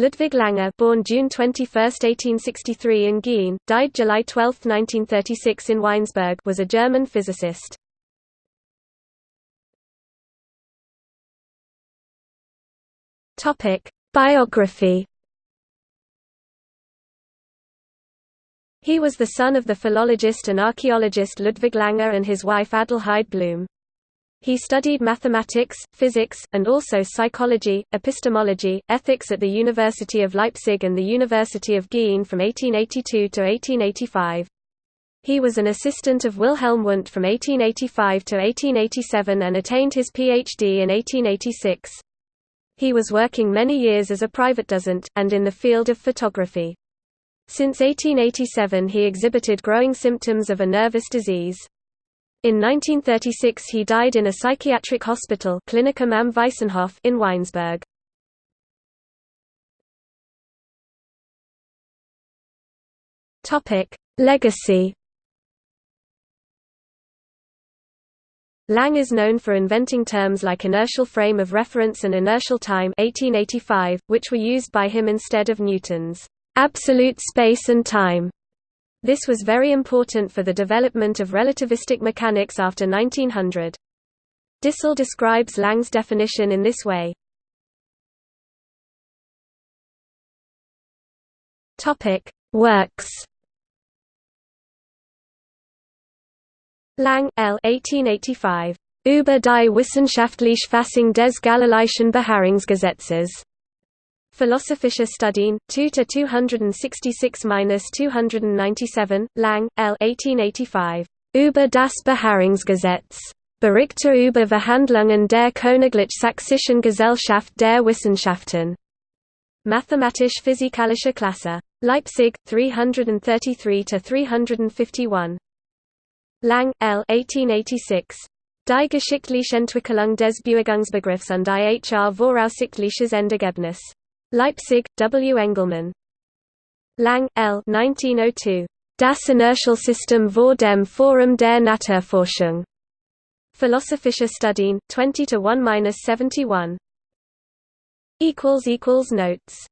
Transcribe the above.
Ludwig Lange born June 21, 1863 in Giessen, died July 12, 1936 in Weinsberg was a German physicist. Biography He was the son of the philologist and archaeologist Ludwig Lange and his wife Adelheid Blum. He studied mathematics, physics, and also psychology, epistemology, ethics at the University of Leipzig and the University of Giessen from 1882 to 1885. He was an assistant of Wilhelm Wundt from 1885 to 1887 and attained his Ph.D. in 1886. He was working many years as a private dozent, and in the field of photography. Since 1887 he exhibited growing symptoms of a nervous disease. In 1936 he died in a psychiatric hospital Klinik am Weissenhof in Weinsberg. Legacy Lang is known for inventing terms like inertial frame of reference and inertial time 1885, which were used by him instead of Newton's absolute space and time. This was very important for the development of relativistic mechanics after 1900. DiSalle describes Lang's definition in this way. Topic: Works. Lang L. 1885. Über die wissenschaftliche Fassung des Galileischen Beharrungsgesetzes. Philosophische Studien, 2 to 266-297, Lang, L. 1885. Über das Beharrungsgesetz. Berichte über Verhandlungen der Königlich-Sächsischen Gesellschaft der Wissenschaften. Mathematisch-physikalische Klasse. Leipzig, 333 to 351, Lang, L. 1886. Die geschichtliche Entwicklung des Bewegungsbegriffs und die HR voraussichtliches Endergebnis. Leipzig, W. Engelmann. Lang, L. 1902. Das Inertialsystem vor dem Forum der Naturforschung. Philosophische Studien, 20 to 1-71. Notes